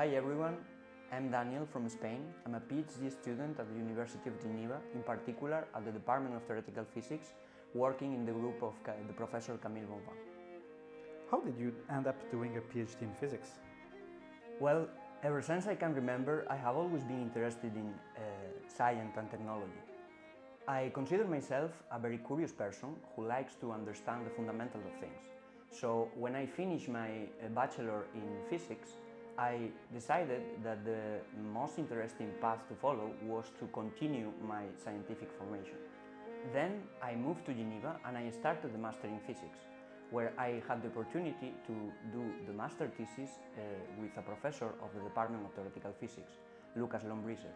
Hi everyone, I'm Daniel from Spain. I'm a PhD student at the University of Geneva, in particular at the Department of Theoretical Physics, working in the group of the professor Camille Bonvin. How did you end up doing a PhD in physics? Well, ever since I can remember, I have always been interested in uh, science and technology. I consider myself a very curious person who likes to understand the fundamentals of things. So when I finished my uh, bachelor in physics, I decided that the most interesting path to follow was to continue my scientific formation. Then I moved to Geneva and I started the master in physics, where I had the opportunity to do the master thesis uh, with a professor of the Department of Theoretical Physics, Lucas Lombriser.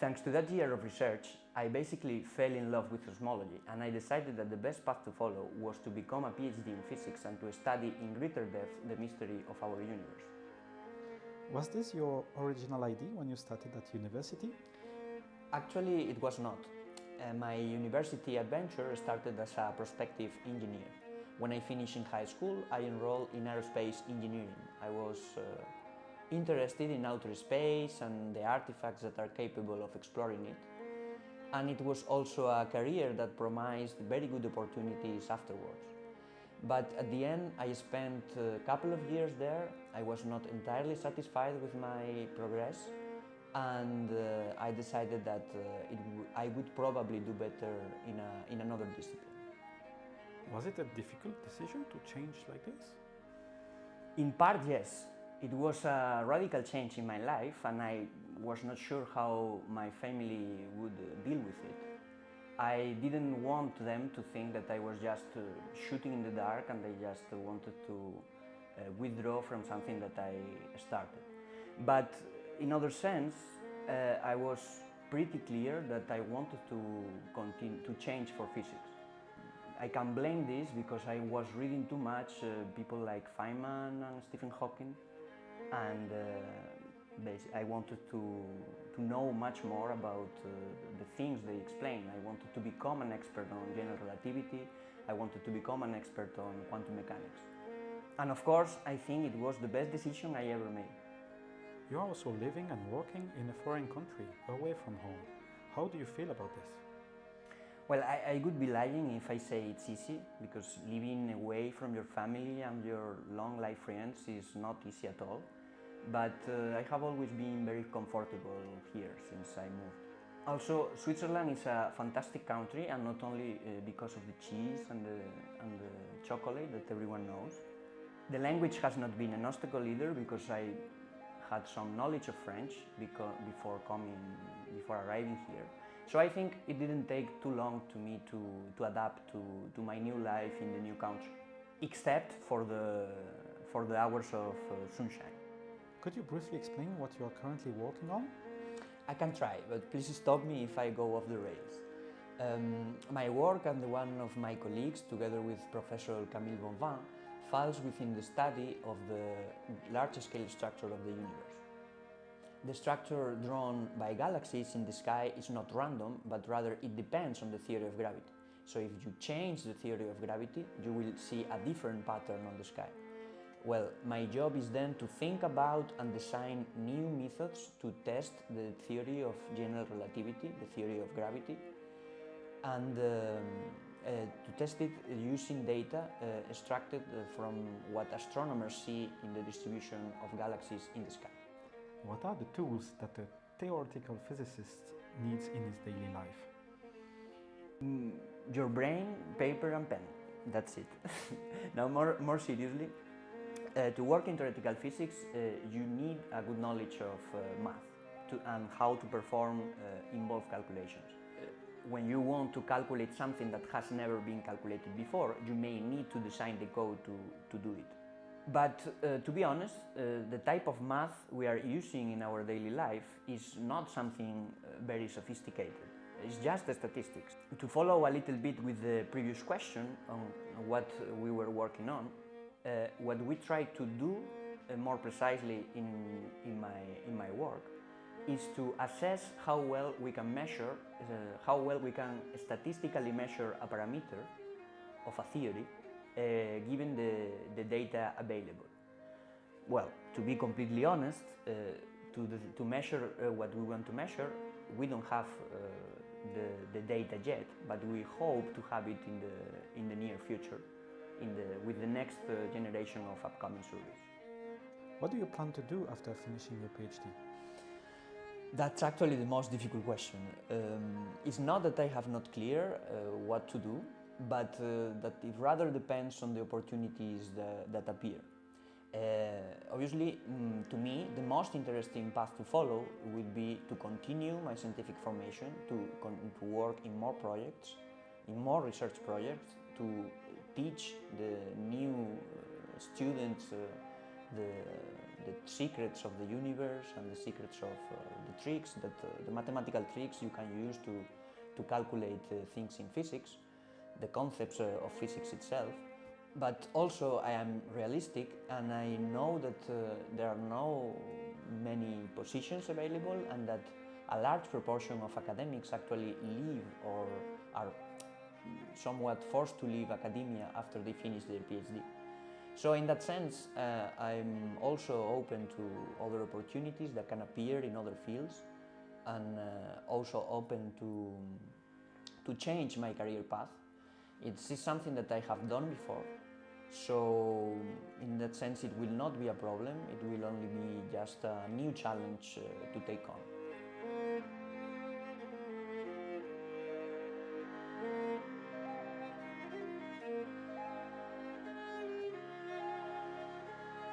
Thanks to that year of research, I basically fell in love with cosmology and I decided that the best path to follow was to become a PhD in physics and to study in greater depth the mystery of our universe. Was this your original idea when you started at university? Actually, it was not. Uh, my university adventure started as a prospective engineer. When I finished in high school, I enrolled in aerospace engineering. I was uh, interested in outer space and the artifacts that are capable of exploring it. And it was also a career that promised very good opportunities afterwards. But at the end, I spent a couple of years there. I was not entirely satisfied with my progress and uh, I decided that uh, I would probably do better in, a, in another discipline. Was it a difficult decision to change like this? In part, yes. It was a radical change in my life and I was not sure how my family would deal with it. I didn't want them to think that I was just uh, shooting in the dark and I just wanted to uh, withdraw from something that I started. But in other sense, uh, I was pretty clear that I wanted to continue to change for physics. I can blame this because I was reading too much uh, people like Feynman and Stephen Hawking and uh, I wanted to, to know much more about uh, the things they explain. I wanted to become an expert on general relativity, I wanted to become an expert on quantum mechanics. And of course, I think it was the best decision I ever made. You're also living and working in a foreign country, away from home. How do you feel about this? Well, I, I, would be lying if I say it's easy, because living away from your family and your long life friends is not easy at all but uh, I have always been very comfortable here since I moved. Also, Switzerland is a fantastic country and not only uh, because of the cheese and the, and the chocolate that everyone knows. The language has not been an obstacle either because I had some knowledge of French before coming, before arriving here. So I think it didn't take too long to me to, to adapt to, to my new life in the new country, except for the, for the hours of uh, sunshine. Could you briefly explain what you are currently working on? I can try, but please stop me if I go off the rails. Um, my work and the one of my colleagues, together with Professor Camille Bonvin, falls within the study of the large-scale structure of the universe. The structure drawn by galaxies in the sky is not random, but rather it depends on the theory of gravity. So if you change the theory of gravity, you will see a different pattern on the sky. Well, my job is then to think about and design new methods to test the theory of general relativity, the theory of gravity, and um, uh, to test it using data uh, extracted uh, from what astronomers see in the distribution of galaxies in the sky. What are the tools that a theoretical physicist needs in his daily life? Mm, your brain, paper and pen. That's it. now more, more seriously, uh, to work in theoretical physics, uh, you need a good knowledge of uh, math to, and how to perform uh, involved calculations. Uh, when you want to calculate something that has never been calculated before, you may need to design the code to, to do it. But uh, to be honest, the type of math we are using in our daily life is not something very sophisticated. It's just the statistics. To follow a little bit with the previous question on what we were working on, uh, what we try to do uh, more precisely in, in, my, in my work is to assess how well we can measure, uh, how well we can statistically measure a parameter of a theory uh, given the, the data available. well, to be completely honest, uh, to, the, to measure uh, what we want to measure, we don't have the, the data yet, but we hope to have it in the, in the near future, in the, with the next uh, generation of upcoming surveys. What do you plan to do after finishing your PhD? That's actually the most difficult question. Um, it's not that I have not clear uh, what to do, but uh, that it rather depends on the opportunities that, that appear. Uh, obviously, mm, to me, the most interesting path to follow would be to continue my scientific formation, to, to work in more projects, in more research projects, to teach the new uh, students uh, the, the secrets of the universe and the secrets of uh, the tricks, that, the mathematical tricks you can use to, to calculate things in physics, the concepts of physics itself. But also I am realistic and I know that uh, there are no many positions available and that a large proportion of academics actually leave or are somewhat forced to leave academia after they finish their PhD. So in that sense, uh, I'm also open to other opportunities that can appear in other fields and uh, also open to, to change my career path. It's something that I have done before, so in that sense it will not be a problem, it will only be just a new challenge uh, to take on.